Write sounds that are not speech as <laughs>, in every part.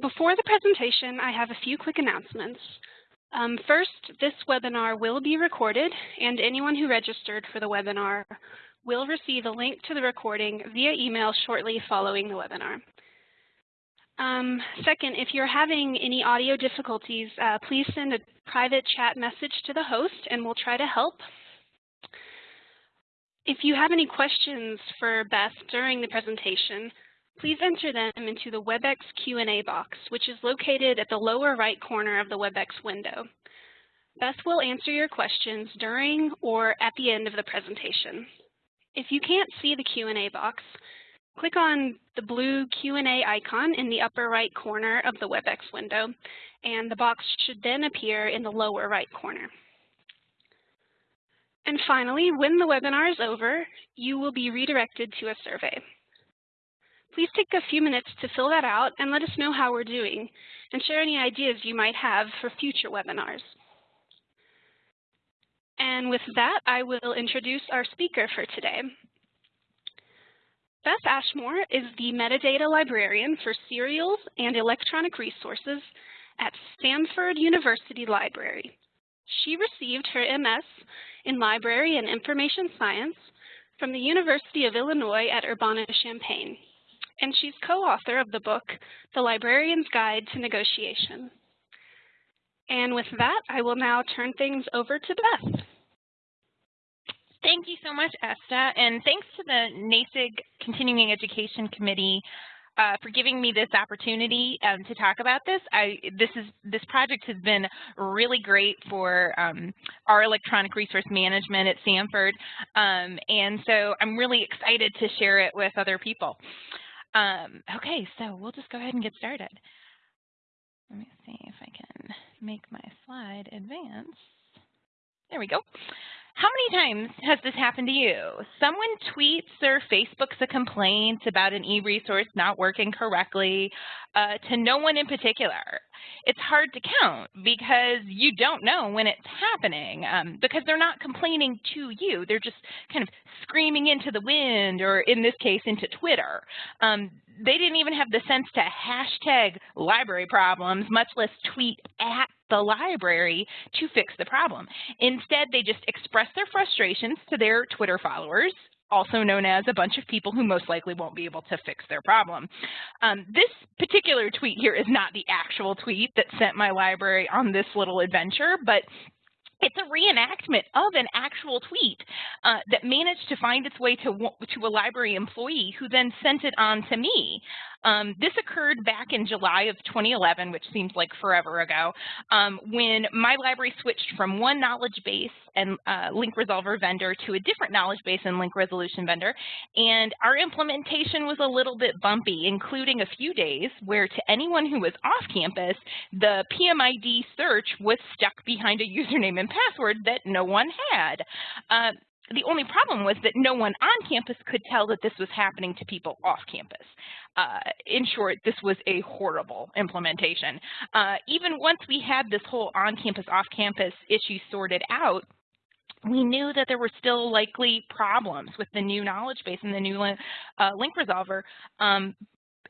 Before the presentation, I have a few quick announcements. Um, first, this webinar will be recorded, and anyone who registered for the webinar will receive a link to the recording via email shortly following the webinar. Um, second, if you're having any audio difficulties, uh, please send a private chat message to the host and we'll try to help. If you have any questions for Beth during the presentation, please enter them into the WebEx Q&A box, which is located at the lower right corner of the WebEx window. Beth will answer your questions during or at the end of the presentation. If you can't see the Q&A box, click on the blue Q&A icon in the upper right corner of the WebEx window, and the box should then appear in the lower right corner. And finally, when the webinar is over, you will be redirected to a survey. Please take a few minutes to fill that out and let us know how we're doing, and share any ideas you might have for future webinars. And with that, I will introduce our speaker for today. Beth Ashmore is the metadata librarian for serials and electronic resources at Samford University Library. She received her MS in Library and Information Science from the University of Illinois at Urbana-Champaign, and she's co-author of the book, The Librarian's Guide to Negotiation. And with that, I will now turn things over to Beth. Thank you so much, Esta, and thanks to the NASIG Continuing Education Committee uh, for giving me this opportunity um, to talk about this. I, this is this project has been really great for um, our electronic resource management at Samford, um, and so I'm really excited to share it with other people. Um, okay, so we'll just go ahead and get started. Let me see if I can make my slide advance. There we go. How many times has this happened to you? Someone tweets or Facebooks a complaint about an e-resource not working correctly uh, to no one in particular. It's hard to count because you don't know when it's happening um, because they're not complaining to you. They're just kind of screaming into the wind or in this case into Twitter. Um, they didn't even have the sense to hashtag library problems, much less tweet at the library to fix the problem. Instead, they just express their frustrations to their Twitter followers, also known as a bunch of people who most likely won't be able to fix their problem. Um, this particular tweet here is not the actual tweet that sent my library on this little adventure, but it's a reenactment of an actual tweet uh, that managed to find its way to, to a library employee who then sent it on to me. Um, this occurred back in July of 2011, which seems like forever ago, um, when my library switched from one knowledge base and uh, link resolver vendor to a different knowledge base and link resolution vendor. And our implementation was a little bit bumpy, including a few days where to anyone who was off campus, the PMID search was stuck behind a <laughs> username and password that no one had. Uh, the only problem was that no one on campus could tell that this was happening to people off campus. Uh, in short, this was a horrible implementation. Uh, even once we had this whole on-campus, off-campus issue sorted out, we knew that there were still likely problems with the new knowledge base and the new uh, link resolver, um,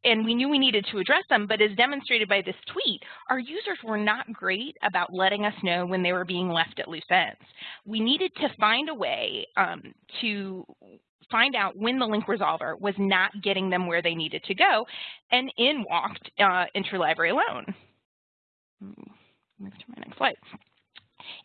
and we knew we needed to address them, but as demonstrated by this tweet, our users were not great about letting us know when they were being left at loose ends. We needed to find a way um, to find out when the link resolver was not getting them where they needed to go, and in walked uh, Interlibrary loan. Move to my next slide.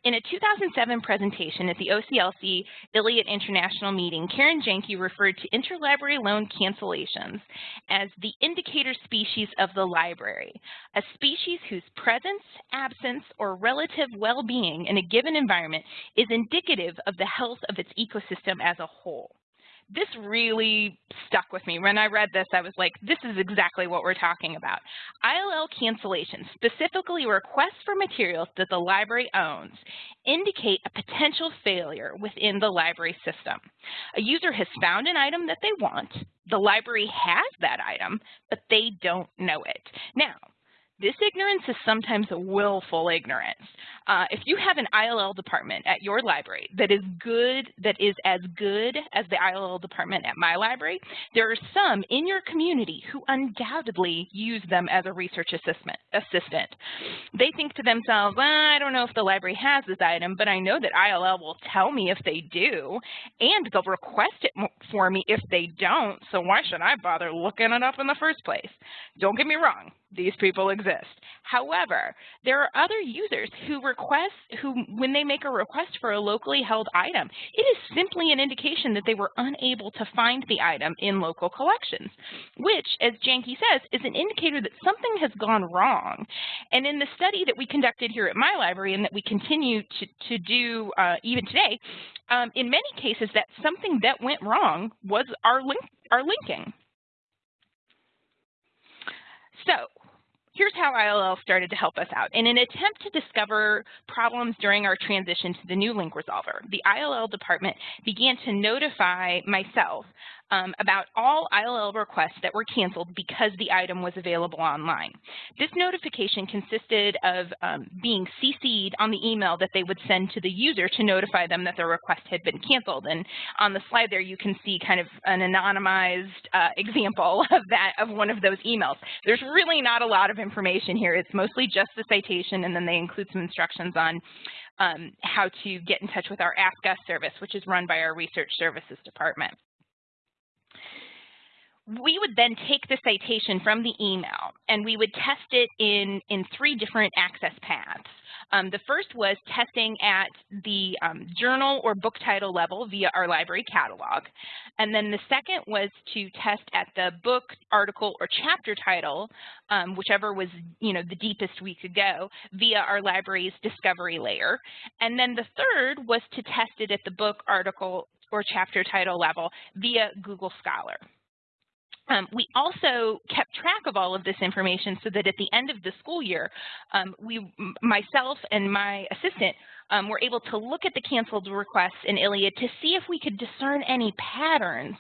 In a 2007 presentation at the OCLC ILLIAD International meeting, Karen Janke referred to interlibrary loan cancellations as the indicator species of the library, a species whose presence, absence, or relative well-being in a given environment is indicative of the health of its ecosystem as a whole this really stuck with me. When I read this, I was like, this is exactly what we're talking about. ILL cancellations, specifically requests for materials that the library owns, indicate a potential failure within the library system. A user has found an item that they want, the library has that item, but they don't know it. Now, This ignorance is sometimes a willful ignorance. Uh, if you have an ILL department at your library that is good, that is as good as the ILL department at my library, there are some in your community who undoubtedly use them as a research assistant. assistant. They think to themselves, well, I don't know if the library has this item, but I know that ILL will tell me if they do, and they'll request it for me if they don't, so why should I bother looking it up in the first place? Don't get me wrong, these people exist. However, there are other users who request, who when they make a request for a locally held item, it is simply an indication that they were unable to find the item in local collections, which, as Janke says, is an indicator that something has gone wrong. And in the study that we conducted here at my library and that we continue to, to do uh, even today, um, in many cases that something that went wrong was our, link, our linking. So here's how ILL started to help us out. In an attempt to discover problems during our transition to the new link resolver, the ILL department began to notify myself um, about all ILL requests that were canceled because the item was available online. This notification consisted of um, being CC'd on the email that they would send to the user to notify them that their request had been canceled. And on the slide there, you can see kind of an anonymized uh, example <laughs> of that, of one of those emails. There's really not a lot of information here. It's mostly just the citation, and then they include some instructions on um, how to get in touch with our Ask Us service, which is run by our Research Services Department we would then take the citation from the email and we would test it in, in three different access paths. Um, the first was testing at the um, journal or book title level via our library catalog. And then the second was to test at the book, article, or chapter title, um, whichever was you know, the deepest we could go, via our library's discovery layer. And then the third was to test it at the book, article, or chapter title level via Google Scholar. Um, we also kept track of all of this information so that at the end of the school year, um, we, myself and my assistant um, were able to look at the canceled requests in ILLiad to see if we could discern any patterns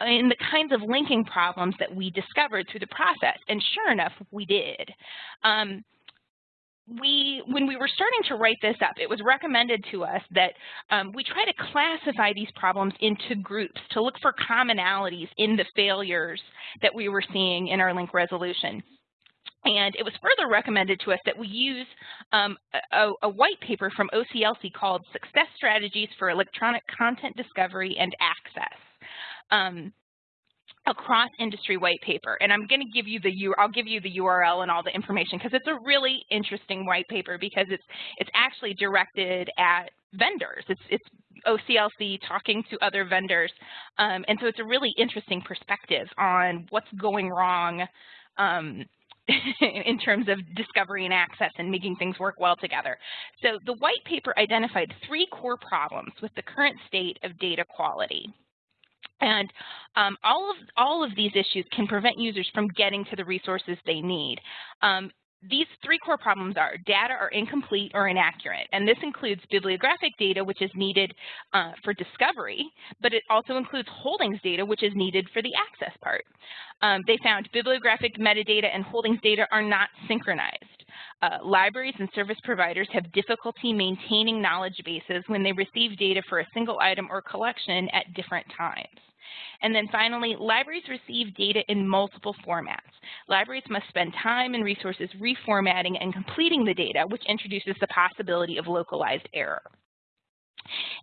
in the kinds of linking problems that we discovered through the process. And sure enough, we did. Um, we, when we were starting to write this up, it was recommended to us that um, we try to classify these problems into groups to look for commonalities in the failures that we were seeing in our link resolution. And it was further recommended to us that we use um, a, a, white paper from OCLC called Success Strategies for Electronic Content Discovery and Access. Um, a cross-industry white paper, and I'm going to give you the U I'll give you the URL and all the information because it's a really interesting white paper because it's it's actually directed at vendors. It's it's OCLC talking to other vendors, um, and so it's a really interesting perspective on what's going wrong um, <laughs> in terms of discovery and access and making things work well together. So the white paper identified three core problems with the current state of data quality. And um, all of all of these issues can prevent users from getting to the resources they need. Um, these three core problems are data are incomplete or inaccurate, and this includes bibliographic data, which is needed uh, for discovery, but it also includes holdings data, which is needed for the access part. Um, they found bibliographic metadata and holdings data are not synchronized. Uh, libraries and service providers have difficulty maintaining knowledge bases when they receive data for a single item or collection at different times. And then finally, libraries receive data in multiple formats. Libraries must spend time and resources reformatting and completing the data, which introduces the possibility of localized error.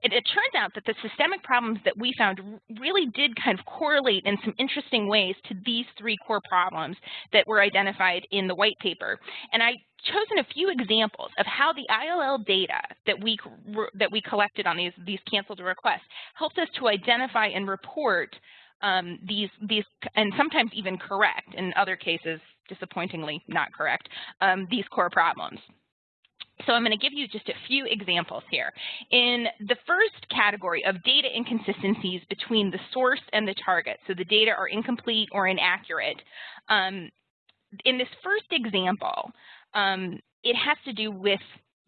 It, it, turns out that the systemic problems that we found really did kind of correlate in some interesting ways to these three core problems that were identified in the white paper. And I chosen a few examples of how the ILL data that we that we collected on these these canceled requests helped us to identify and report um, these these and sometimes even correct in other cases disappointingly not correct um, these core problems. So I'm going to give you just a few examples here. In the first category of data inconsistencies between the source and the target, so the data are incomplete or inaccurate, um, in this first example, um, it has to do with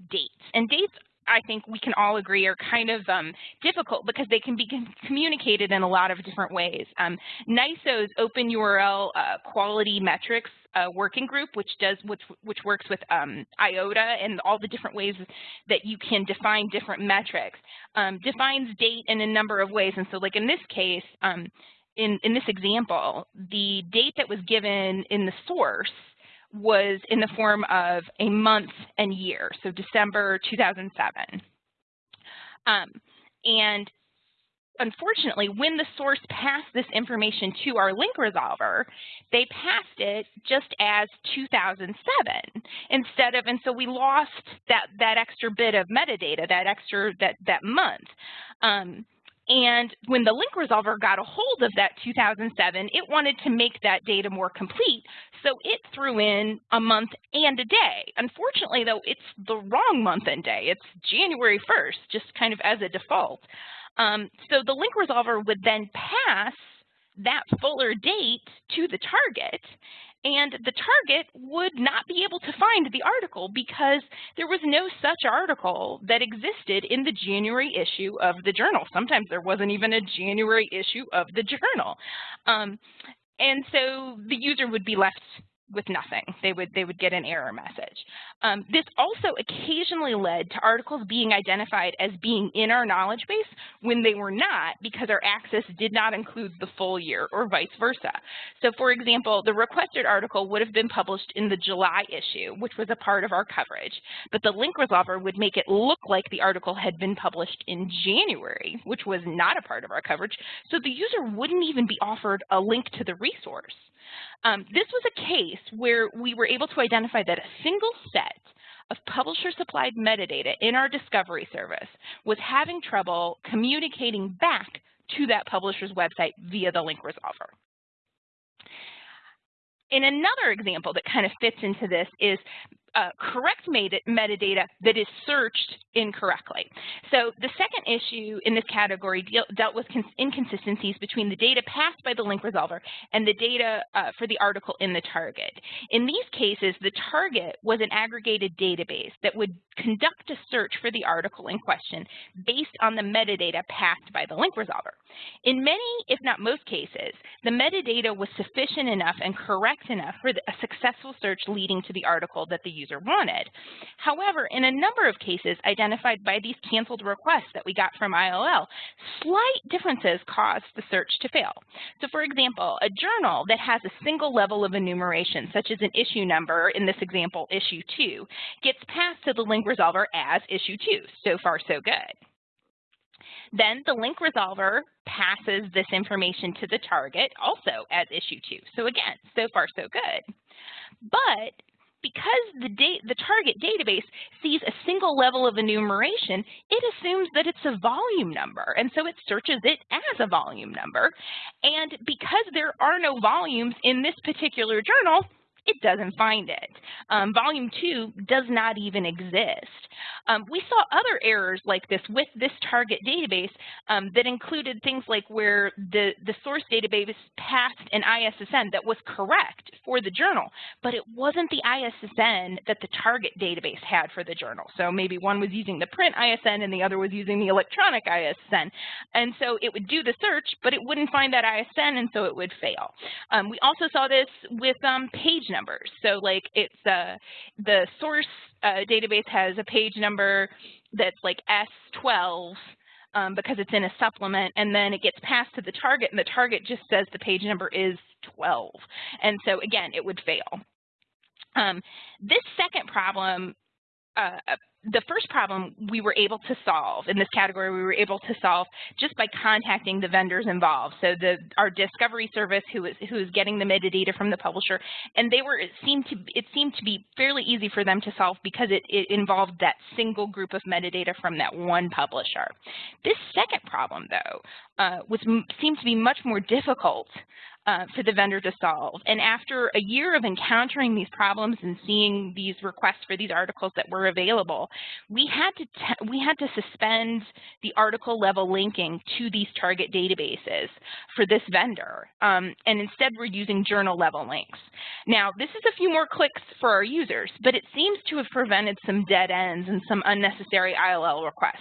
dates. And dates I think we can all agree are kind of um, difficult because they can be communicated in a lot of different ways. Um, NISO's Open URL uh, Quality Metrics uh, working group, which does which, which works with um, IOTA and all the different ways that you can define different metrics, um, defines date in a number of ways. And so, like in this case, um, in in this example, the date that was given in the source was in the form of a month and year, so December 2007. Um, and unfortunately, when the source passed this information to our link resolver, they passed it just as 2007 instead of, and so we lost that, that extra bit of metadata, that extra, that, that month. Um, and when the link resolver got a hold of that 2007, it wanted to make that data more complete, so it threw in a month and a day. Unfortunately, though, it's the wrong month and day. It's January 1st, just kind of as a default. Um, so the link resolver would then pass that fuller date to the target, and the target would not be able to find the article because there was no such article that existed in the January issue of the journal. Sometimes there wasn't even a January issue of the journal. Um, and so the user would be left with nothing. They would, they would get an error message. Um, this also occasionally led to articles being identified as being in our knowledge base when they were not because our access did not include the full year or vice versa. So for example, the requested article would have been published in the July issue, which was a part of our coverage, but the link resolver would make it look like the article had been published in January, which was not a part of our coverage, so the user wouldn't even be offered a link to the resource. Um, this was a case where we were able to identify that a single set of publisher-supplied metadata in our discovery service was having trouble communicating back to that publisher's website via the link resolver. In another example that kind of fits into this is uh, correct metadata that is searched incorrectly. So the second issue in this category deal, dealt with inconsistencies between the data passed by the link resolver and the data uh, for the article in the target. In these cases, the target was an aggregated database that would conduct a search for the article in question based on the metadata passed by the link resolver. In many, if not most cases, the metadata was sufficient enough and correct enough for a successful search leading to the article that the user wanted. However, in a number of cases identified by these canceled requests that we got from ILL, slight differences caused the search to fail. So for example, a journal that has a single level of enumeration, such as an issue number, in this example, issue 2, gets passed to the link resolver as issue 2. So far, so good. Then the link resolver passes this information to the target also as issue 2. So again, so far so good. But because the, the target database sees a single level of enumeration, it assumes that it's a volume number, and so it searches it as a volume number. And because there are no volumes in this particular journal, it doesn't find it. Um, volume 2 does not even exist. Um, we saw other errors like this with this target database um, that included things like where the, the source database passed an ISSN that was correct for the journal, but it wasn't the ISSN that the target database had for the journal. So maybe one was using the print ISSN and the other was using the electronic ISSN. And so it would do the search, but it wouldn't find that ISSN, and so it would fail. Um, we also saw this with um, page numbers. So like it's uh, the source uh, database has a page number that's like S12 um, because it's in a supplement, and then it gets passed to the target, and the target just says the page number is 12. And so again, it would fail. Um, this second problem uh, the first problem we were able to solve in this category we were able to solve just by contacting the vendors involved. So the our discovery service who is who is getting the metadata from the publisher and they were it seemed to it seemed to be fairly easy for them to solve because it, it involved that single group of metadata from that one publisher. This second problem though uh, was seemed to be much more difficult uh, for the vendor to solve. And after a year of encountering these problems and seeing these requests for these articles that were available, we had to we had to suspend the article level linking to these target databases for this vendor. Um, and instead, we're using journal level links. Now, this is a few more clicks for our users, but it seems to have prevented some dead ends and some unnecessary ILL requests.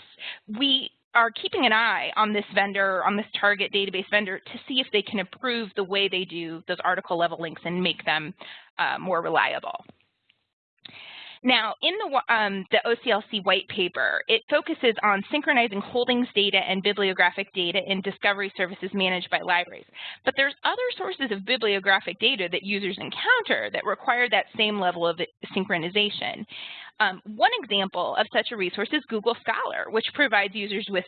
We are keeping an eye on this vendor, on this target database vendor, to see if they can improve the way they do those article level links and make them uh, more reliable. Now, in the, um, the OCLC white paper, it focuses on synchronizing holdings data and bibliographic data in discovery services managed by libraries. But there's other sources of bibliographic data that users encounter that require that same level of synchronization. Um, one example of such a resource is Google Scholar, which provides users with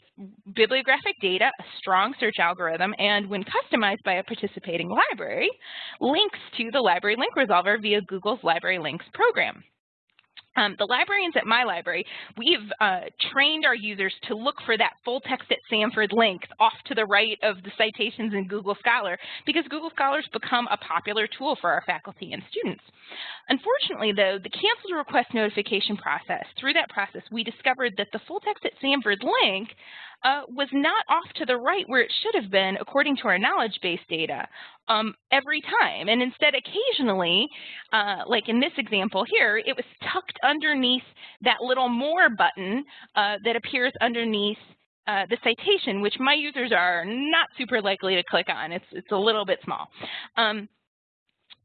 bibliographic data, a strong search algorithm, and when customized by a participating library, links to the library link resolver via Google's Library Links program. Um, the librarians at my library, we've uh, trained our users to look for that full text at Samford link off to the right of the citations in Google Scholar because Google Scholar's become a popular tool for our faculty and students. Unfortunately, though, the canceled request notification process, through that process, we discovered that the full text at Samford link uh, was not off to the right where it should have been according to our knowledge base data um, every time. And instead, occasionally, uh, like in this example here, it was tucked underneath that little more button uh, that appears underneath uh, the citation, which my users are not super likely to click on. It's, it's a little bit small. Um,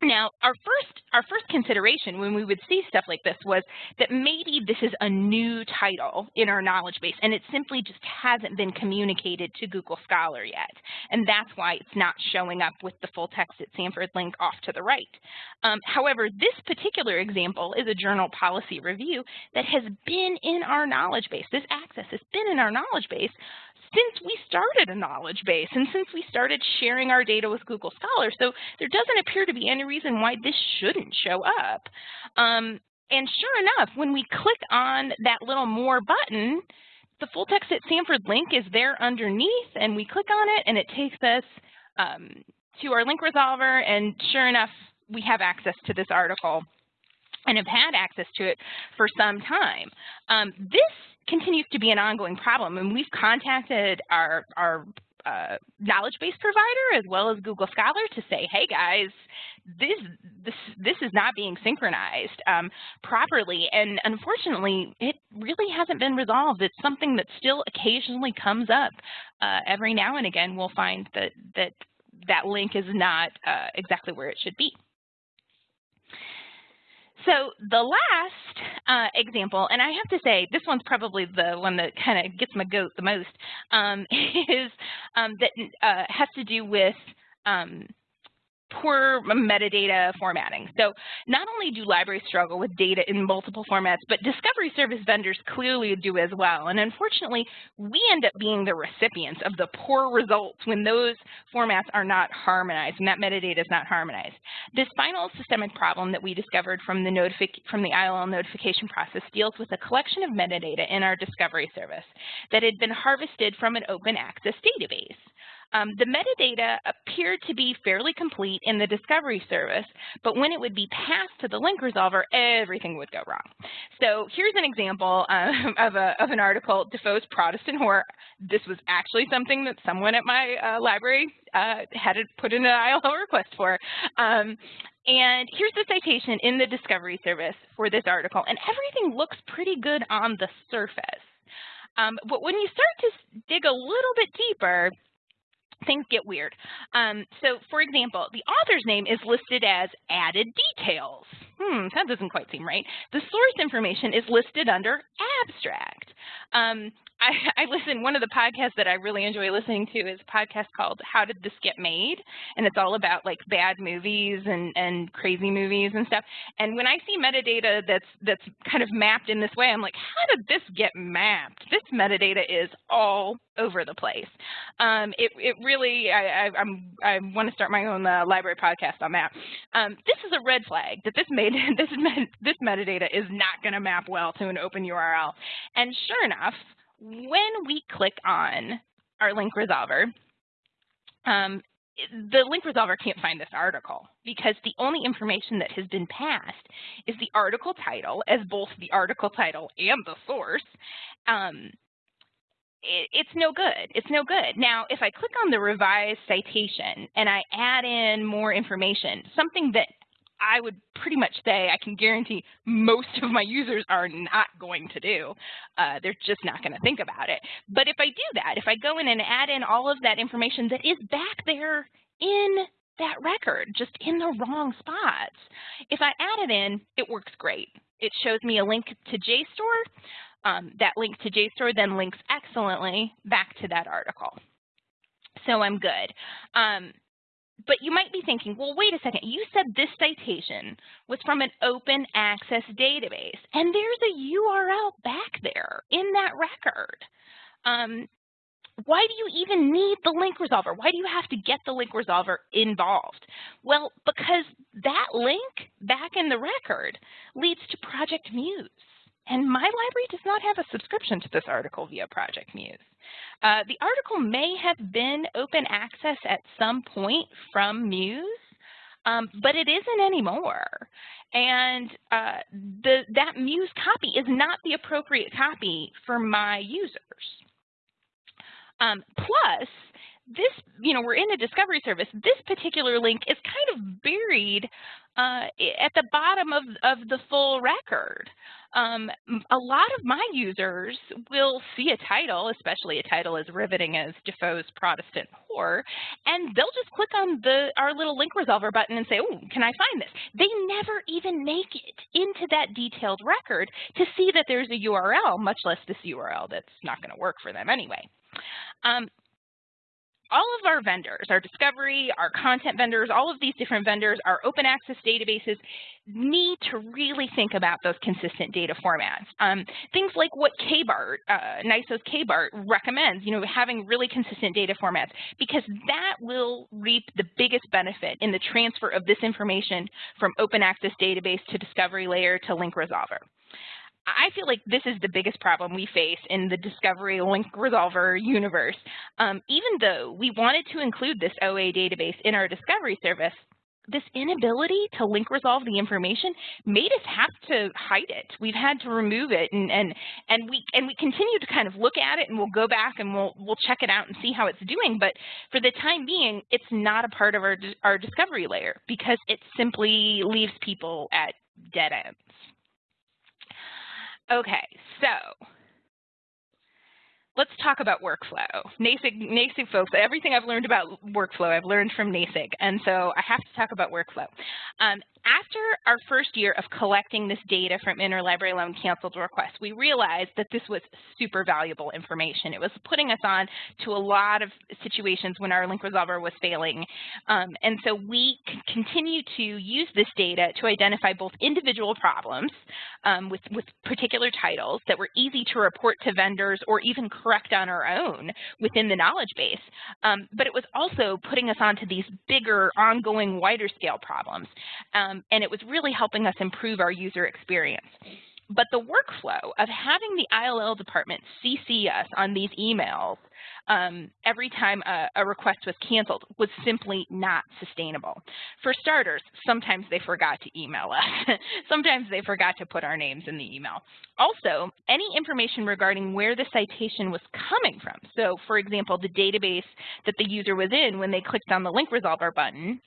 now, our first, our first consideration when we would see stuff like this was that maybe this is a new title in our knowledge base and it simply just hasn't been communicated to Google Scholar yet. And that's why it's not showing up with the full text at Samford link off to the right. Um, however, this particular example is a journal policy review that has been in our knowledge base. This access has been in our knowledge base since we started a knowledge base and since we started sharing our data with Google Scholar. So there doesn't appear to be any reason why this shouldn't show up. Um, and sure enough, when we click on that little more button, the full text at Samford link is there underneath and we click on it and it takes us um, to our link resolver and sure enough, we have access to this article and have had access to it for some time. Um, this continues to be an ongoing problem, and we've contacted our, our uh, knowledge base provider as well as Google Scholar to say, hey guys, this this this is not being synchronized um, properly, and unfortunately, it really hasn't been resolved. It's something that still occasionally comes up. Uh, every now and again, we'll find that that that link is not uh, exactly where it should be. So the last uh, example, and I have to say this one's probably the one that kind of gets my goat the most, um, <laughs> is um, that uh, has to do with um, poor metadata formatting. So not only do libraries struggle with data in multiple formats, but discovery service vendors clearly do as well. And unfortunately, we end up being the recipients of the poor results when those formats are not harmonized and that metadata is not harmonized. This final systemic problem that we discovered from the, from the ILL notification process deals with a collection of metadata in our discovery service that had been harvested from an open access database. Um, the metadata appeared to be fairly complete in the discovery service, but when it would be passed to the link resolver, everything would go wrong. So here's an example <laughs> um, of, a, of an article, Defoe's Protestant Whore. This was actually something that someone at my uh, library uh, had put in an ILL request for. Um, and here's the citation in the discovery service for this article, and everything looks pretty good on the surface. Um, but when you start to dig a little bit deeper, things get weird. Um, so for example, the author's name is listed as added details. Hmm, that doesn't quite seem right. The source information is listed under abstract. Um, I, <laughs> I listen, one of the podcasts that I really enjoy listening to is a podcast called How Did This Get Made? And it's all about like bad movies and, and crazy movies and stuff. And when I see metadata that's that's kind of mapped in this way, I'm like, how did this get mapped? This metadata is all over the place. Um, it, it really, I, I, I'm, I want to start my own uh, library podcast on that. Um, this is a red flag that this made <laughs> this this metadata is not going to map well to an open URL. And sure enough, when we click on our link resolver, um, the link resolver can't find this article because the only information that has been passed is the article title as both the article title and the source. Um, it, it's no good. It's no good. Now, if I click on the revised citation and I add in more information, something that I would pretty much say I can guarantee most of my users are not going to do. Uh, they're just not going to think about it. But if I do that, if I go in and add in all of that information that is back there in that record, just in the wrong spots, if I add it in, it works great. It shows me a link to JSTOR. Um, that link to JSTOR then links excellently back to that article. So I'm good. Um, but you might be thinking, well, wait a second, you said this citation was from an open access database, and there's a URL back there in that record. Um, why do you even need the link resolver? Why do you have to get the link resolver involved? Well, because that link back in the record leads to Project Muse. And my library does not have a subscription to this article via Project Muse. Uh, the article may have been open access at some point from Muse, um, but it isn't anymore. And uh, the, that Muse copy is not the appropriate copy for my users. Um, plus, this, you know, we're in a discovery service. This particular link is kind of buried uh, at the bottom of, of the full record. Um, a lot of my users will see a title, especially a title as riveting as Defoe's Protestant Whore, and they'll just click on the our little link resolver button and say, oh, can I find this? They never even make it into that detailed record to see that there's a URL, much less this URL that's not going to work for them anyway. Um, all of our vendors, our discovery, our content vendors, all of these different vendors, our open access databases need to really think about those consistent data formats. Um, things like what KBART, uh, NISO's KBART recommends, you know, having really consistent data formats, because that will reap the biggest benefit in the transfer of this information from open access database to discovery layer to link resolver. I feel like this is the biggest problem we face in the discovery link resolver universe. Um, even though we wanted to include this OA database in our discovery service, this inability to link resolve the information made us have to hide it. We've had to remove it and and and we and we continue to kind of look at it and we'll go back and we'll we'll check it out and see how it's doing, but for the time being, it's not a part of our our discovery layer because it simply leaves people at dead ends. Okay, so let's talk about workflow. NASIG, NASIG folks, everything I've learned about workflow, I've learned from NASIG, and so I have to talk about workflow. Um, after our first year of collecting this data from interlibrary loan canceled requests, we realized that this was super valuable information. It was putting us on to a lot of situations when our link resolver was failing. Um, and so we continue to use this data to identify both individual problems um, with, with particular titles that were easy to report to vendors or even correct on our own within the knowledge base. Um, but it was also putting us onto these bigger, ongoing, wider scale problems. Um, and it was really helping us improve our user experience. But the workflow of having the ILL department CC us on these emails um, every time a, a, request was canceled was simply not sustainable. For starters, sometimes they forgot to email us. <laughs> sometimes they forgot to put our names in the email. Also, any information regarding where the citation was coming from, so for example, the database that the user was in when they clicked on the link resolver button,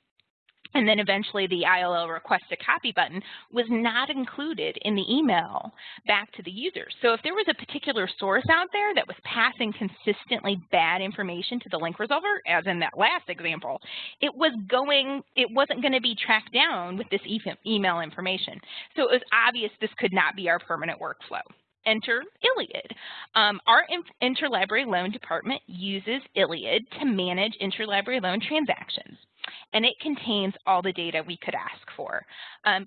and then eventually the ILL request a copy button was not included in the email back to the user. So if there was a particular source out there that was passing consistently bad information to the link resolver, as in that last example, it was going, it wasn't going to be tracked down with this email information. So it was obvious this could not be our permanent workflow enter ILLiad. Um, our interlibrary loan department uses ILLiad to manage interlibrary loan transactions and it contains all the data we could ask for. Um,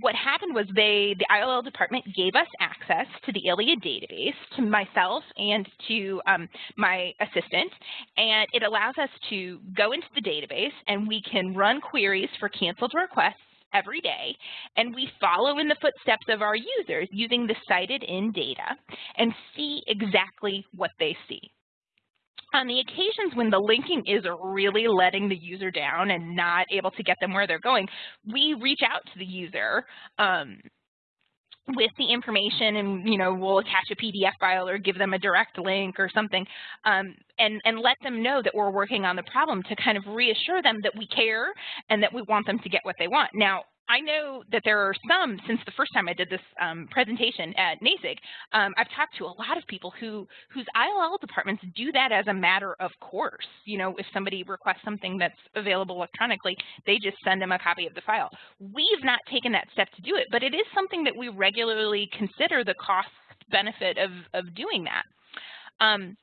what happened was they, the ILL department gave us access to the ILLiad database, to myself and to um, my assistant, and it allows us to go into the database and we can run queries for canceled requests every day, and we follow in the footsteps of our users using the cited in data and see exactly what they see. on the occasions when the linking is really letting the user down and not able to get them where they're going, we reach out to the user um, with the information and you know we'll attach a PDF file or give them a direct link or something um, and and let them know that we're working on the problem to kind of reassure them that we care and that we want them to get what they want. Now I know that there are some, since the first time I did this um, presentation at NASIG, um, I've talked to a lot of people who whose ILL departments do that as a matter of course. You know, if somebody requests something that's available electronically, they just send them a copy of the file. We've not taken that step to do it, but it is something that we regularly consider the cost benefit of, of doing that. Um,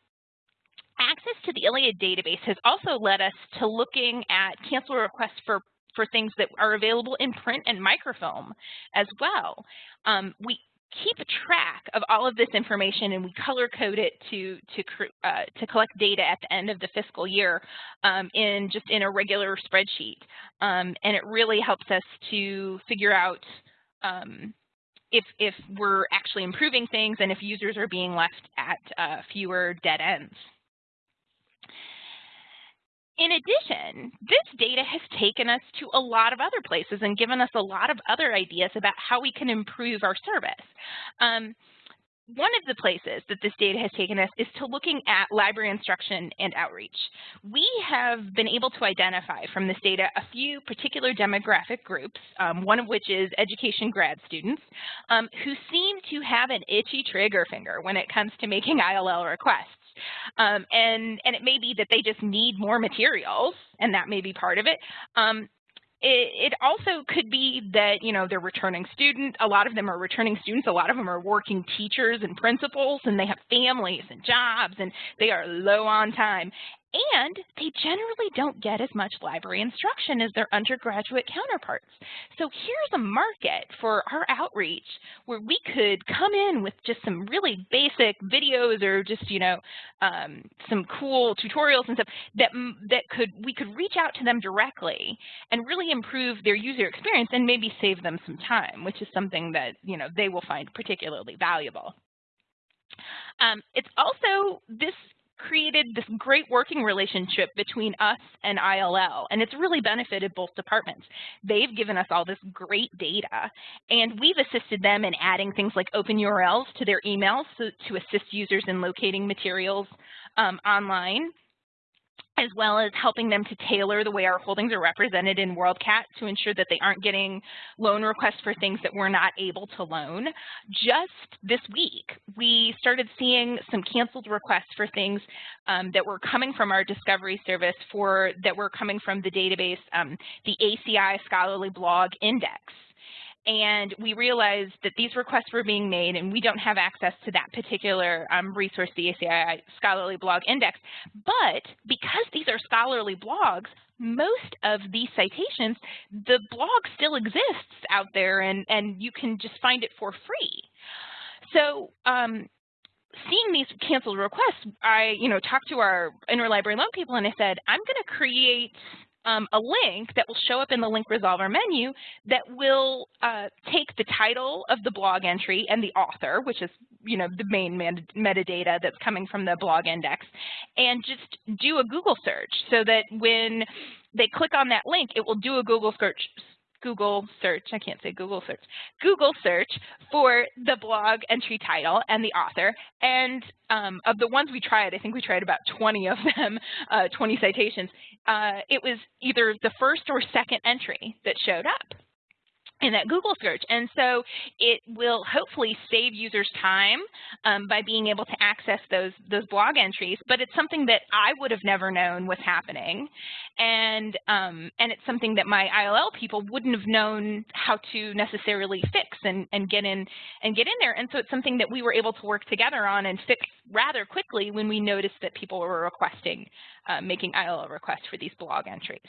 access to the ILLiad database has also led us to looking at cancel requests for for things that are available in print and microfilm as well. Um, we keep track of all of this information and we color code it to to uh, to collect data at the end of the fiscal year um, in just in a regular spreadsheet um, and it really helps us to figure out um, if if we're actually improving things and if users are being left at uh, fewer dead ends. In addition, this data has taken us to a lot of other places and given us a lot of other ideas about how we can improve our service. Um, one of the places that this data has taken us is to looking at library instruction and outreach. We have been able to identify from this data a few particular demographic groups, um, one of which is education grad students, um, who seem to have an itchy trigger finger when it comes to making <laughs> ILL requests. Um, and, and it may be that they just need more materials, and that may be part of it. Um, it, it, also could be that, you know, they're returning students. A lot of them are returning students. A lot of them are working teachers and principals, and they have families and jobs, and they are low on time and they generally don't get as much library instruction as their undergraduate counterparts. So here's a market for our outreach where we could come in with just some really basic videos or just, you know, um, some cool tutorials and stuff that, that could we could reach out to them directly and really improve their user experience and maybe save them some time, which is something that, you know, they will find particularly valuable. Um, it's also, this created this great working relationship between us and ILL, and it's really benefited both departments. They've given us all this great data, and we've assisted them in adding things like open URLs to their emails to assist users in locating materials um, online as well as helping them to tailor the way our holdings are represented in WorldCat to ensure that they aren't getting loan requests for things that we're not able to loan. Just this week, we started seeing some canceled requests for things um, that were coming from our discovery service for that were coming from the database, um, the ACI Scholarly Blog Index and we realized that these requests were being made and we don't have access to that particular um, resource, the ACI Scholarly Blog Index. But because these are scholarly blogs, most of these citations, the blog still exists out there and, and you can just find it for free. So um, seeing these canceled requests, I, you know, talked to our interlibrary loan people and I said, I'm going to create um, a link that will show up in the link resolver menu that will uh, take the title of the blog entry and the author, which is you know the main metadata that's coming from the blog index, and just do a Google search so that when they click on that link, it will do a Google search Google search, I can't say Google search, Google search for the blog entry title and the author. And um, of the ones we tried, I think we tried about 20 of them, <laughs> uh, 20 citations, uh, it was either the first or second entry that showed up in that Google search. And so it will hopefully save users time um, by being able to access those, those blog entries, but it's something that I would have never known was happening. And, um, and it's something that my ILL people wouldn't have known how to necessarily fix and, and, get in, and get in there. And so it's something that we were able to work together on and fix rather quickly when we noticed that people were requesting, uh, making ILL requests for these blog entries.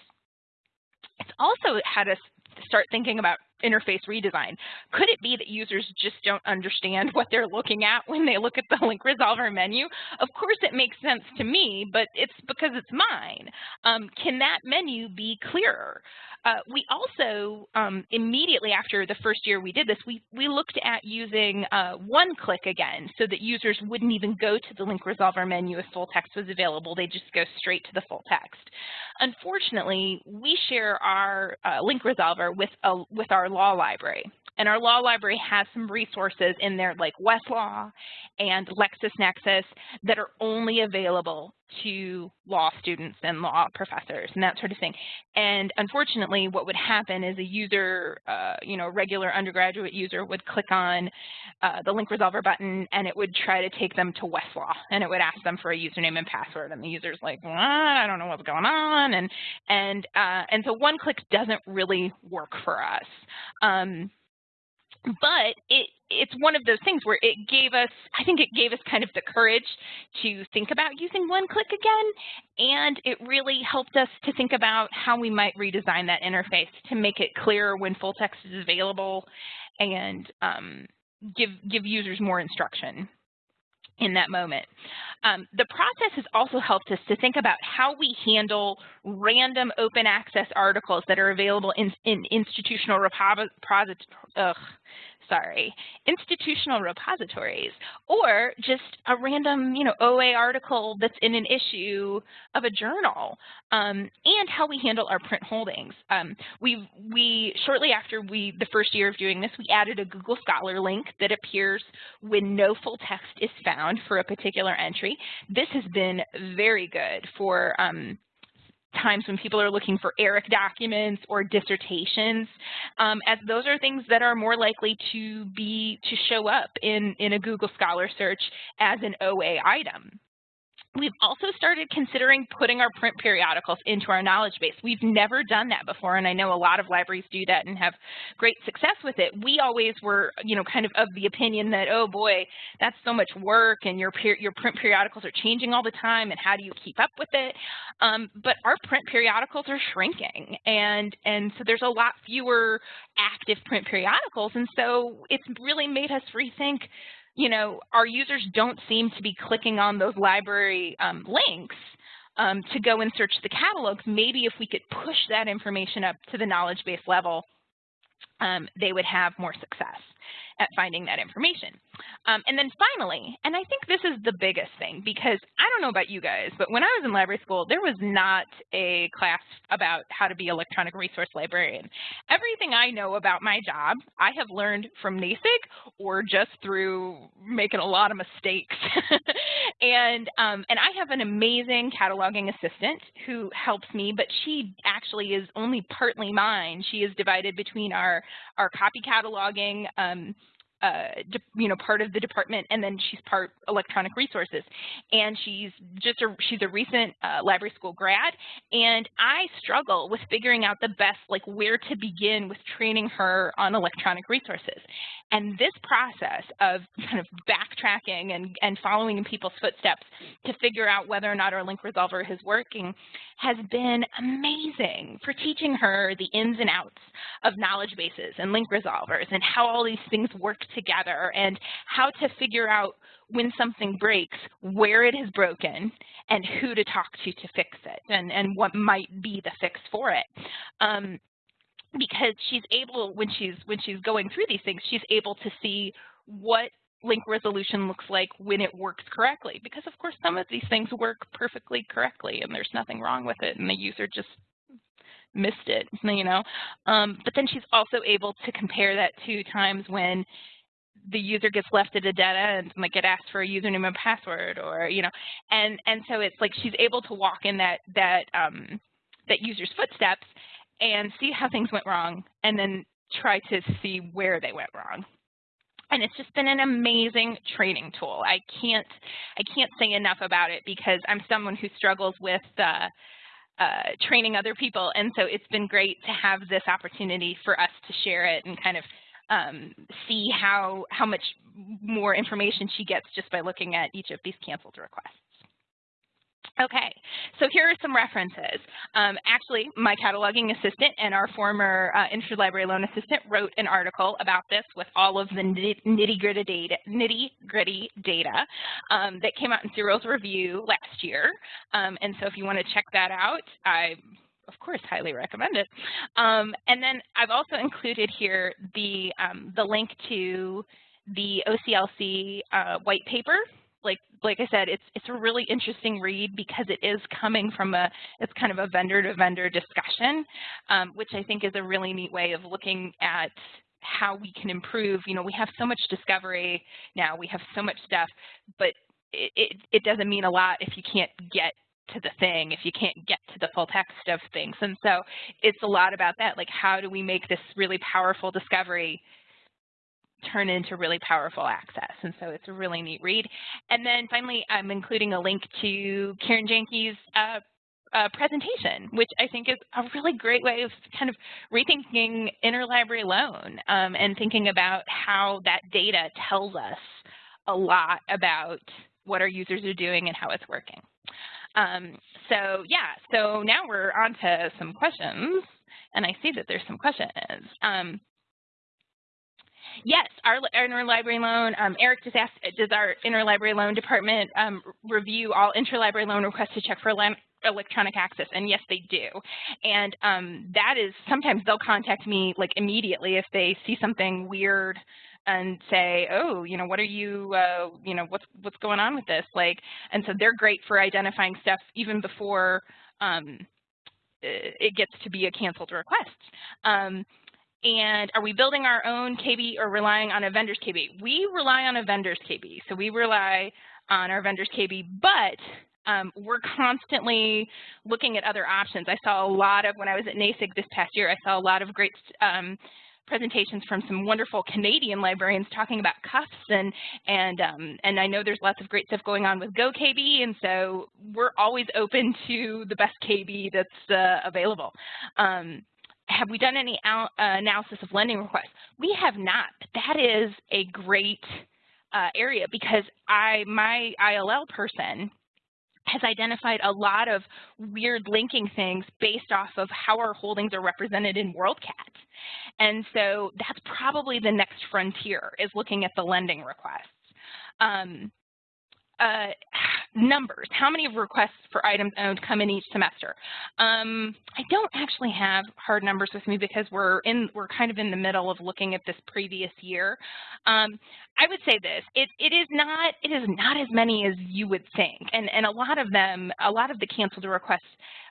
It's also had us start thinking about interface redesign. Could it be that users just don't understand <laughs> what they're looking at when they look at the <laughs> link resolver menu? Of course it makes sense to me, but it's because it's mine. Um, can that menu be clearer? Uh, we also, um, immediately after the first year we did this, we, we looked at using uh, one-click again so that users wouldn't even go to the link resolver menu if full text was available. They just go straight to the full text. Unfortunately, we share our uh, link resolver with, a, with our law library. And our law library has some resources in there like Westlaw and LexisNexis that are only available to law students and law professors and that sort of thing. And unfortunately, what would happen is a user, uh, you know, regular undergraduate user would click on uh, the link resolver button and it would try to take them to Westlaw and it would ask them for a username and password and the user's like, well, I don't know what's going on. And, and, uh, and so one click doesn't really work for us. Um, but it it's one of those things where it gave us, I think it gave us kind of the courage to think about using one click again, and it really helped us to think about how we might redesign that interface to make it clearer when full text is available and um, give, give users more instruction in that moment. Um, the process has also helped us to think about how we handle random open access articles that are available in, in institutional repositories, sorry, institutional repositories, or just a random, you know, OA article that's in an issue of a journal, um, and how we handle our print holdings. Um, we, we, shortly after we, the first year of doing this, we added a Google Scholar link that appears when no full text is found for a particular entry. This has been very good for um, times when people are looking for ERIC documents or dissertations, um, as those are things that are more likely to be to show up in, in a Google Scholar search as an OA item. We've also started considering putting our print periodicals into our knowledge base. We've never done that before, and I know a lot of libraries do that and have great success with it. We always were, you know, kind of of the opinion that, oh boy, that's so much work, and your your print periodicals are changing all the time, and how do you keep up with it? Um, but our print periodicals are shrinking, and and so there's a lot fewer active print periodicals, and so it's really made us rethink you know, our users don't seem to be clicking on those library um, links um, to go and search the catalogs. Maybe if we could push that information up to the knowledge base level, um, they would have more success at finding that information. Um, and then finally, and I think this is the biggest thing because I don't know about you guys, but when I was in library school, there was not a class about how to be electronic resource librarian. Everything I know about my job, I have learned from NASIG or just through making a lot of mistakes. <laughs> and, um, and I have an amazing cataloging assistant who helps me, but she actually is only partly mine. She is divided between our, our copy cataloging um, uh, you know, part of the department, and then she's part electronic resources. And she's just a, she's a recent uh, library school grad, and I struggle with figuring out the best, like where to begin with training her on electronic resources. And this process of <laughs> kind of backtracking and, and following in people's footsteps to figure out whether or not our link resolver is working has been amazing for teaching her the ins and outs of knowledge bases and link resolvers and how all these things work together and how to figure out when something breaks, where it is broken, and who to talk to to fix it and, and what might be the fix for it. Um, because she's able when she's when she's going through these things she's able to see what link resolution looks like when it works correctly because of course some of these things work perfectly correctly and there's nothing wrong with it and the user just missed it <laughs> you know? Um, but then she's also able to compare that to times when the user gets left at a dead end and like get asked for a username and password or you know and and so it's like she's able to walk in that that um, that user's footsteps and see how things went wrong and then try to see where they went wrong. And it's just been an amazing training tool. I can't, I can't say enough about it because I'm someone who struggles with uh, uh, training other people. And so it's been great to have this opportunity for us to share it and kind of um, see how, how much more information she gets just by looking at each of these canceled requests. Okay, so here are some references. Um, actually, my cataloging assistant and our former uh, interlibrary loan assistant wrote an article about this with all of the nitty-gritty data, nitty -gritty data um, that came out in Serials Review last year. Um, and so if you want to check that out, I of course, highly recommend it. Um, and then I've also included here the, um, the link to the OCLC uh, white paper like like I said, it's it's a really interesting read because it is coming from a it's kind of a vendor to vendor discussion, um, which I think is a really neat way of looking at how we can improve. You know, we have so much discovery now, we have so much stuff, but it, it, it doesn't mean a lot if you can't get to the thing, if you can't get to the full text of things. And so it's a lot about that, like how do we make this really powerful discovery turn into really powerful access. And so it's a really neat read. And then finally, I'm including a link to Karen Janke's uh, uh, presentation, which I think is a really great way of kind of rethinking interlibrary loan um, and thinking about how that data tells us a lot about what our users are doing and how it's working. Um, so yeah, so now we're on to some questions, and I see that there's some questions. Um, Yes, our, interlibrary loan, um, Eric just asked, does our interlibrary loan department um, review all interlibrary loan requests to check for electronic access? And yes, they do. And um, that is, sometimes they'll contact me like immediately if they see something weird and say, oh, you know, what are you, uh, you know, what's what's going on with this? Like, and so they're great for identifying stuff even before um, it gets to be a canceled request. And are we building our own KB or relying on a vendor's KB? We rely on a vendor's KB. So we rely on our vendor's KB, but um, we're constantly looking at other options. I saw a lot of, when I was at NASIG this past year, I saw a lot of great um, presentations from some wonderful Canadian librarians talking about CUFTS and and um, and I know there's lots of great stuff going on with GoKB and so we're always open <laughs> to the best KB that's uh, available. Um, have we done any uh, analysis of lending requests? We have not. That is a great uh, area because I, my ILL person has identified a lot of weird linking things based off of how our holdings are represented in WorldCat. And so that's probably the next frontier is looking at the lending requests. Um, uh, numbers. How many of requests for items owned come in each semester? Um, I don't actually have hard numbers with me because we're in we're kind of in the middle of looking at this previous year. Um, I would say this: it it is not it is not as many as you would think, and and a lot of them, a lot of the canceled requests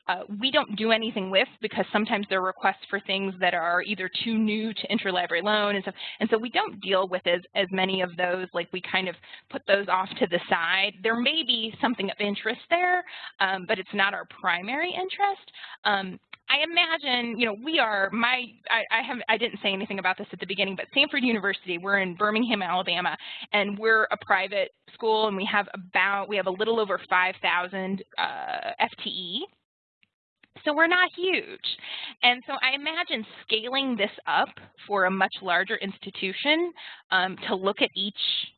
uh, we don't do anything with because sometimes they're requests for things that are either too new to interlibrary loan and stuff. And so we don't deal with as, as many of those, like we kind of put those off to the side. There may be something of interest there, um, but it's not our primary interest. Um, I imagine, you know, we are, my, I, I have, I didn't say anything about this at the beginning, but Samford University, we're in Birmingham, Alabama, and we're a private school, and we have about, we have a little over 5,000 uh, FTE so we're not huge. And so I imagine scaling this up for a much larger institution um, to look at each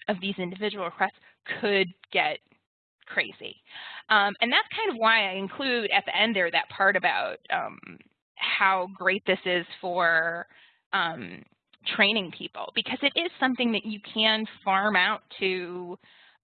of these individual requests could get crazy. Um, and that's kind of why I include at the end there that part about um, how great this is for um, training people because it is something that you can farm out to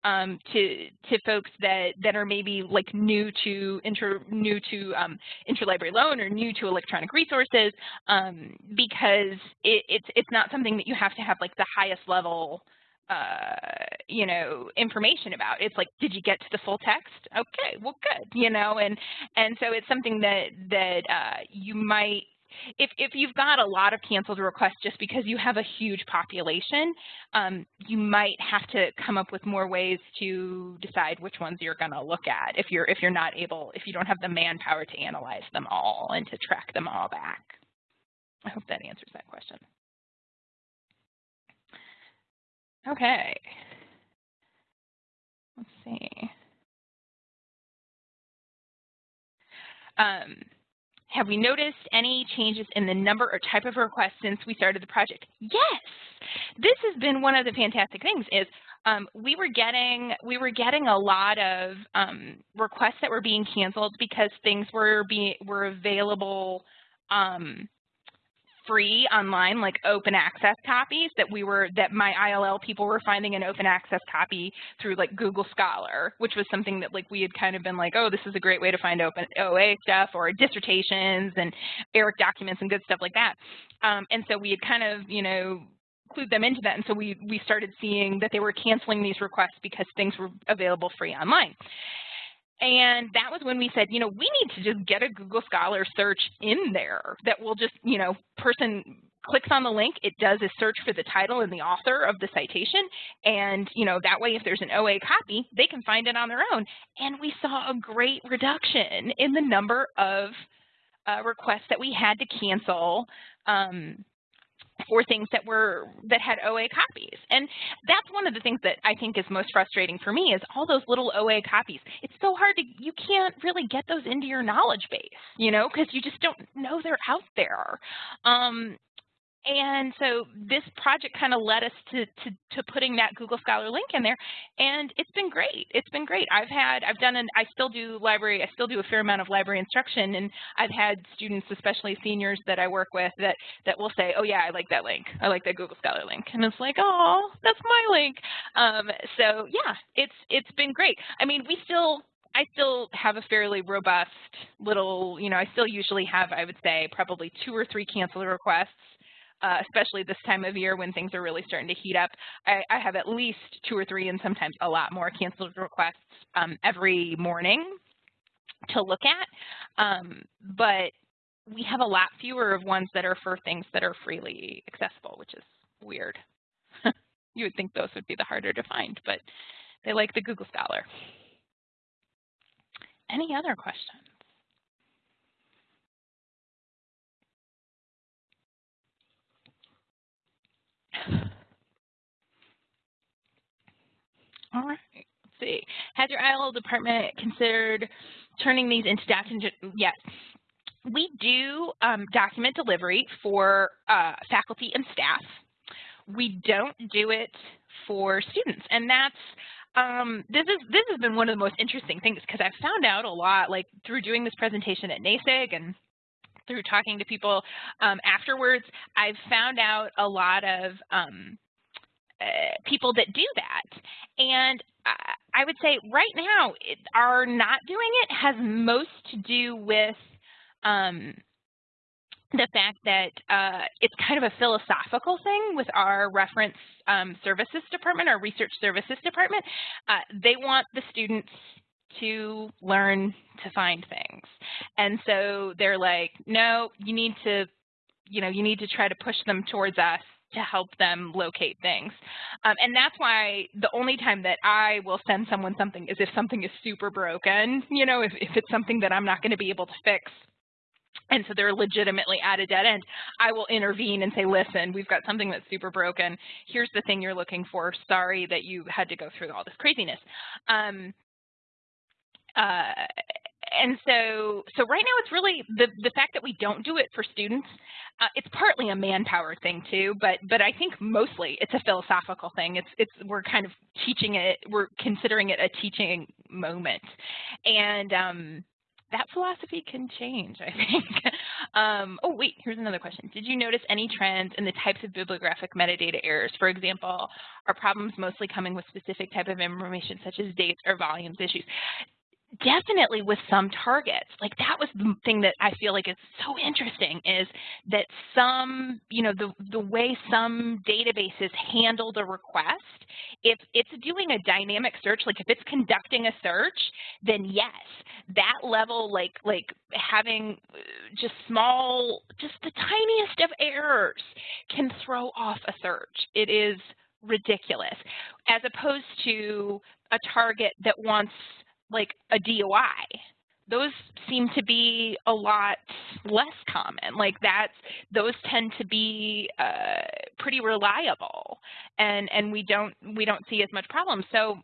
um, to to folks that that are maybe like new to inter new to um, interlibrary loan or new to electronic resources um, because it, it's it's not something that you have to have like the highest level uh, you know information about. It's like, did you get to the full text? Okay, well, good, you know, and and so it's something that that uh, you might if, if you've got a lot of canceled requests just because you have a huge population, um, you might have to come up with more ways to decide which ones you're going to look at if you're, if you're not able, if you don't have the manpower to analyze them all and to track them all back. I hope that answers that question. Okay. Let's see. Um, have we noticed any changes in the number or type of requests since we started the project? Yes! This has been one of the fantastic things is um, we were getting we were getting a lot of um, requests that were being canceled because things were being were available um, free online, like open access copies that we were, that my ILL people were finding an open access copy through like Google Scholar, which was something that like we had kind of been like, oh, this is a great way to find open OA stuff or dissertations and ERIC documents and good stuff like that. Um, and so we had kind of, you know, clued them into that. And so we, we started seeing that they were canceling these requests because things were available free online. And that was when we said, you know, we need to just get a Google Scholar search in there that will just, you know, person clicks on the link, it does a search for the title and the author of the citation. And, you know, that way if there's an OA copy, they can find it on their own. And we saw a great reduction in the number of uh, requests that we had to cancel um, for things that were that had OA copies. And that's one of the things that I think is most frustrating for me is all those little OA copies. It's so hard to you can't really get those into your knowledge base, you know, because you just don't know they're out there. Um, and so this project kind of led us to, to, to, putting that Google Scholar link in there, and it's been great. It's been great. I've had, I've done, an, I still do library, I still do a fair amount of library instruction, and I've had students, especially seniors that I work with, that, that will say, oh yeah, I like that link. I like that Google Scholar link. And it's like, oh, that's my link. Um, so yeah, it's, it's been great. I mean, we still, I still have a fairly robust little, you know, I still usually have, I would say, probably two or three cancel requests uh, especially this time of year when things are really starting to heat up. I, I have at least two or three and sometimes a lot more canceled requests um, every morning to look at. Um, but we have a lot fewer of ones that are for things that are freely accessible, which is weird. <laughs> you would think those would be the harder to find, but they like the Google Scholar. Any other questions? All right. Let's see. Has your ILL department considered turning these into document? Yes. We do um, document delivery for uh, faculty and staff. We don't do it for students, and that's um, this is this has been one of the most interesting things because I've found out a lot, like through doing this presentation at NASIG and through talking to people um, afterwards. I've found out a lot of um, uh, people that do that. And I would say right now, it, our not doing it has most to do with um, the fact that uh, it's kind of a philosophical thing with our reference um, services department, our research services department. Uh, they want the students to learn to find things. And so they're like, no, you need to, you know, you need to try to push them towards us to help them locate things. Um, and that's why the only time that I will send someone something is if something is super broken, you know, if, if it's something that I'm not going to be able to fix. And so they're legitimately at a dead end. I will intervene and say, listen, we've got something that's super broken. Here's the thing you're looking for. Sorry that you had to go through all this craziness. Um, uh, and so so right now it's really the the fact that we don't do it for students uh, it's partly a manpower thing too but but i think mostly it's a philosophical thing it's it's we're kind of teaching it we're considering it a teaching moment and um that philosophy can change, I <laughs> think. um, oh, wait, here's another question. Did you notice any trends in the types of bibliographic metadata errors? For example, are problems mostly coming with specific type of information such as dates or volumes issues? Definitely with some targets. Like that was the thing that i feel like is so interesting is that some you know the the way some databases handle the request if it's doing a dynamic search like if it's conducting a search then yes that level like like having uh, just small just the tiniest of errors can throw off a search. It is ridiculous. As opposed to a target that wants like a DOI. Those seem to be a lot less common. Like that's those tend to be uh, pretty reliable, and and we don't we don't see as much problem. So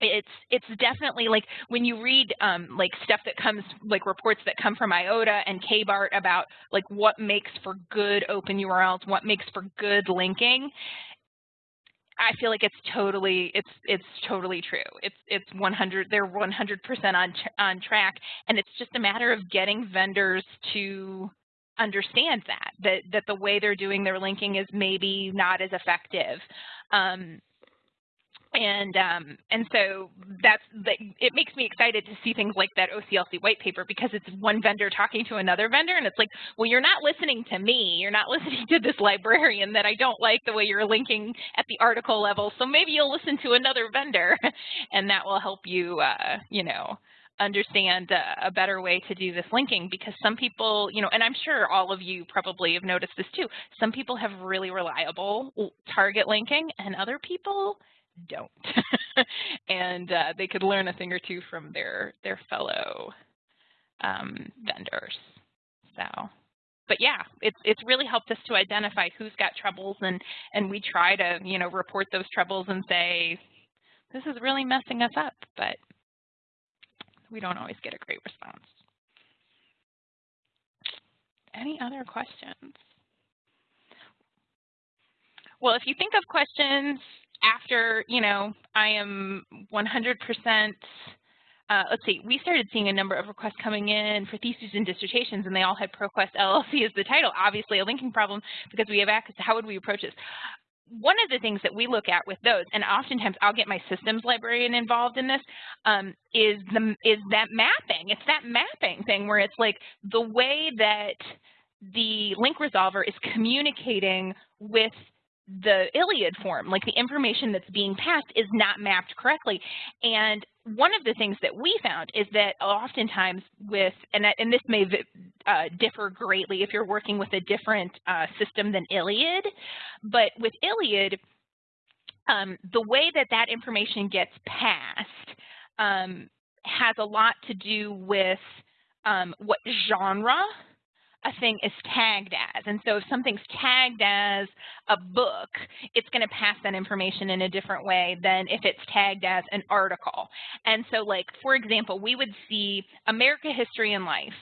it's it's definitely like when you read um, like stuff that comes like reports that come from IOTA and KBART about like what makes for good open URLs, what makes for good linking I feel like it's totally it's it's totally true. It's it's 100 they're 100% on on track and it's just a matter of getting vendors to understand that that that the way they're doing their linking is maybe not as effective. Um, and um, and so that's it makes me excited to see things like that OCLC white paper because it's one vendor talking to another vendor and it's like well you're not listening to me. You're not <laughs> listening to this librarian that I don't like the way you're linking at the article level so maybe you'll listen to another vendor. <laughs> And that will help you uh, you know understand a, a better way to do this linking because some people, you know, and I'm sure all of you probably have noticed this too, some people have really reliable target linking and other people don't. <laughs> and uh, they could learn a thing or two from their, their fellow um, vendors. So, but yeah, it's it's really helped us to identify who's got troubles, and and we try to you know report those troubles and say this is really messing us up, but we don't always get a great response. Any other questions? Well, if you think of questions after, you know, I am 100%, uh, let's see, we started seeing a number of requests coming in for theses and dissertations, and they all had ProQuest LLC as the title. Obviously, a linking problem because we have access to how would we approach this? One of the things that we look at with those, and oftentimes I'll get my systems librarian involved in this, um, is the is that mapping. It's that mapping thing where it's like the way that the link resolver is communicating with the ILLiad form, like the information that's being passed is not mapped correctly. And one of the things that we found is that oftentimes with, and, and this may uh, differ greatly if you're working with a different uh, system than ILLiad, but with ILLiad, um, the way that that information gets passed um, has a lot to do with um, what genre a thing is tagged as. And so if something's tagged as a book, it's going to pass that information in a different way than if it's tagged as an article. And so like, for example, we would see America History and Life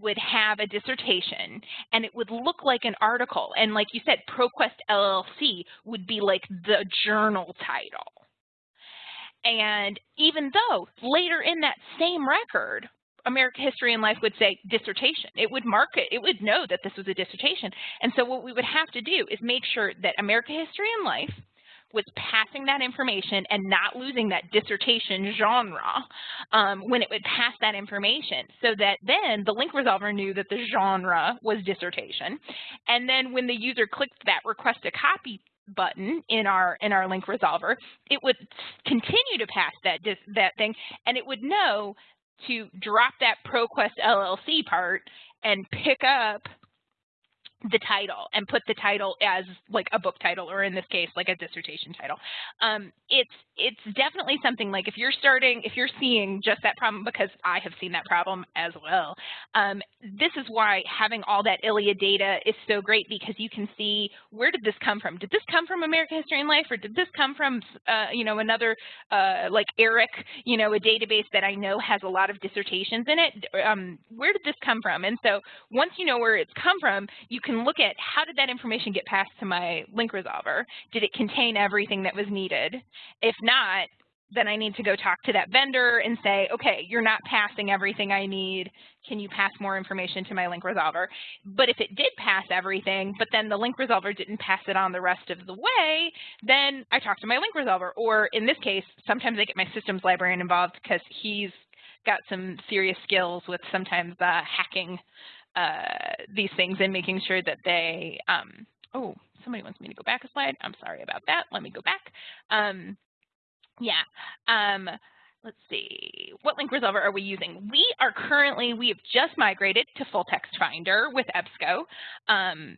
would have a dissertation and it would look like an article. And like you said, ProQuest LLC would be like the journal title. And even though later in that same record, American History and Life would say dissertation. It would mark it. It would know that this was a dissertation. And so what we would have to do is make sure that American History and Life was passing that information and not losing that dissertation genre um, when it would pass that information so that then the link resolver knew that the genre was dissertation. And then when the user clicked that request a copy button in our in our link resolver, it would continue to pass that that thing, and it would know to drop that ProQuest LLC part and pick up the title and put the title as like a book title or in this case like a dissertation title. Um, it's it's definitely something like if you're starting if you're seeing just that problem because i have seen that problem as well um, this is why having all that ILLiad data is so great because you can see where did this come from? Did this come from american history and life or did this come from uh, you know another uh, like eric you know a database that i know has a lot of dissertations in it? Um, where did this come from? And so once you know where it's come from you can look at how did that information get passed to my link resolver? Did it contain everything that was needed? If not, then I need to go talk to that vendor and say, okay, you're not passing everything I need. Can you pass more information to my link resolver? But if it did pass everything, but then the link resolver didn't pass it on the rest of the way, then I talk to my link resolver. Or in this case, sometimes I get my systems librarian involved because he's got some serious skills with sometimes uh, hacking uh, these things and making sure that they, um, oh, somebody wants me to go back a slide. I'm sorry about that. Let me go back. Um, yeah. Um, let's see, what link resolver are we using? We are currently, we have just migrated to full text finder with EBSCO. Um,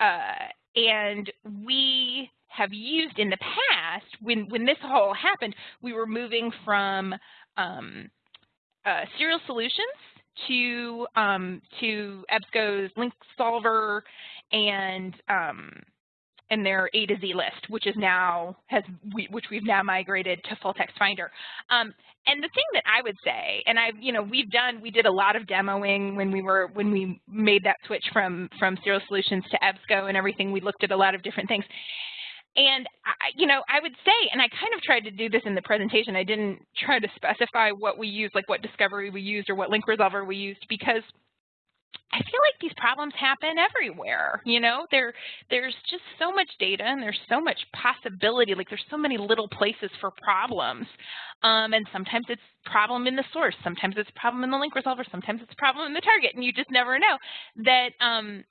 uh, and we have used in the past, when, when this all happened, we were moving from um, uh, Serials Solutions to um, to EBSCO's link solver and um, and their A to Z list, which is now has we, which we've now migrated to full text finder. Um, and the thing that I would say, and I've you know we've done we did a lot of demoing when we were when we made that switch from from Serials Solutions to EBSCO and everything. We looked at a lot of different things. And, I, you know, I would say, and I kind of tried to do this in the presentation, I didn't try to specify what we used, like what discovery we used or what link resolver we used, because I feel like these problems happen everywhere. You know, there there's just so much data and there's so much possibility. Like there's so many little places for problems. Um, and sometimes it's problem in the source, sometimes it's problem in the link resolver, sometimes it's problem in the target, and you just never know that um,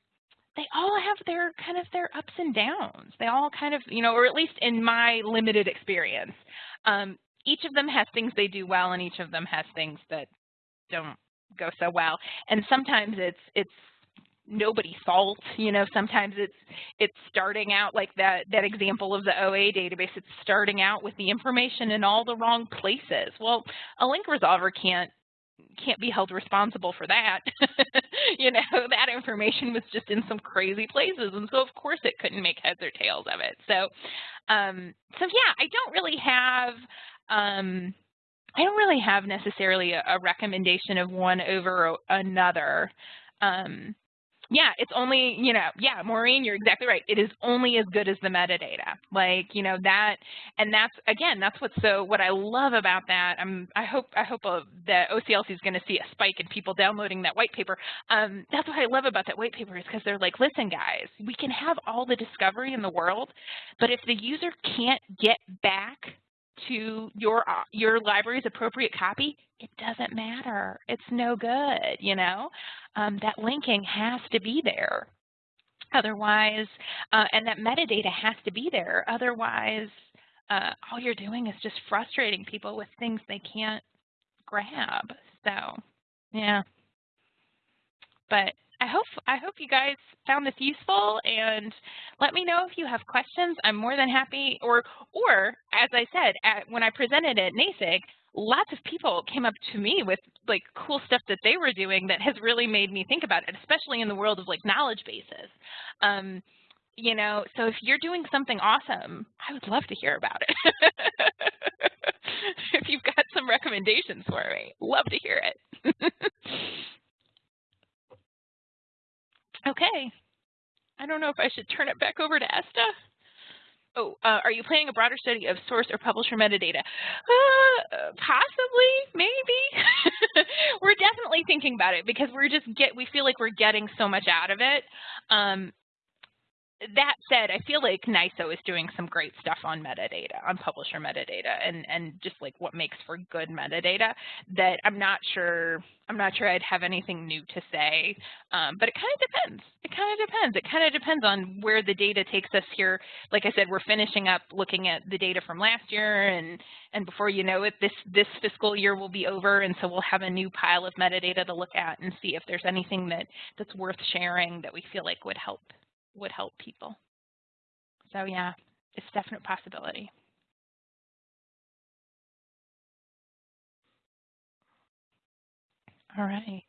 they all have their kind of their ups and downs. They all kind of, you know, or at least in my limited experience, um, each of them has things they do well, and each of them has things that don't go so well. And sometimes it's it's nobody's fault. You know, sometimes it's it's starting out like that that example of the OA database. It's starting out with the information in all the wrong places. Well, a link resolver can't can't be held responsible for that. <laughs> you know, that information was just in some crazy places, and so of course it couldn't make heads or tails of it. So, um, so yeah, I don't really have. Um, I don't really have necessarily a, a recommendation of one over another. Um, yeah, it's only, you know, yeah, Maureen, you're exactly right. It is only as good as the metadata. Like, you know, that, and that's, again, that's what's so, what I love about that, I'm, I hope, I hope uh, that OCLC is going to see a spike in people downloading that white paper. Um, that's what I love about that white paper is because they're like, listen, guys, we can have all the discovery in the world, but if the user can't get back to your uh, your library's appropriate copy, it doesn't matter. It's no good, you know. Um, that linking has to be there. Otherwise, uh, and that metadata has to be there. Otherwise, uh, all you're doing is just frustrating people with things they can't grab. So, yeah. But I hope I hope you guys found this useful and let me know if you have questions. I'm more than happy or or as I said at, when I presented at NASIG, lots of people came up to me with like cool stuff that they were doing that has really made me think about it, especially in the world of like knowledge bases. Um, you know, so if you're doing something awesome, I would love to hear about it. <laughs> if you've got some recommendations for me, love to hear it. <laughs> Okay. I don't know if I should turn it back over to Esta. Oh, uh, are you planning a broader study of source or publisher metadata? Uh, possibly, maybe. <laughs> we're definitely thinking about it because we're just get we feel like we're getting so much out of it. Um, that said, I feel like NISO is doing some great stuff on metadata, on publisher metadata, and and just like what makes for good metadata. That I'm not sure. I'm not sure I'd have anything new to say, um, but it kind of depends. It kind of depends. It kind of depends on where the data takes us here. Like I said, we're finishing up looking at the data from last year, and and before you know it, this this fiscal year will be over, and so we'll have a new pile of metadata to look at and see if there's anything that that's worth sharing that we feel like would help would help people. So yeah, it's a definite possibility. All right.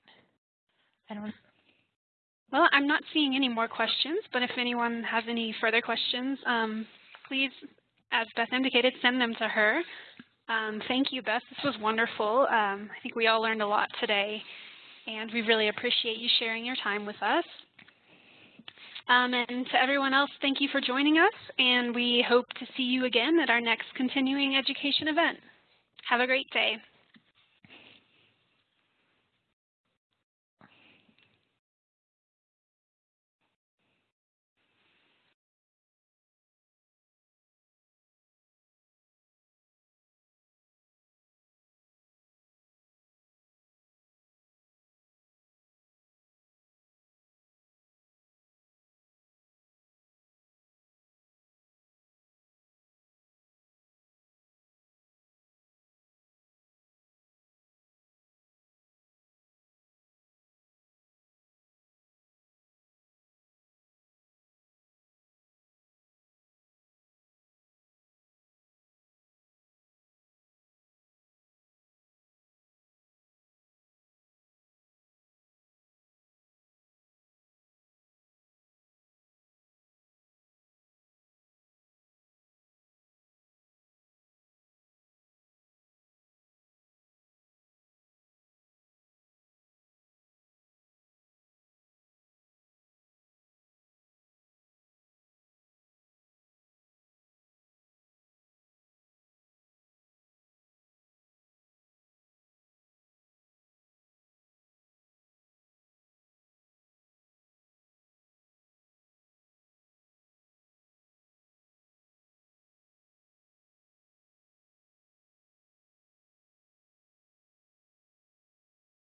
I don't. Well, I'm not seeing any more questions, but if anyone has any further questions, um, please, as Beth indicated, send them to her. Um, thank you, Beth. This was wonderful. Um, I think we all learned a lot today, and we really appreciate you sharing your time with us. Um, and to everyone else, thank you for joining us, and we hope to see you again at our next continuing education event. Have a great day.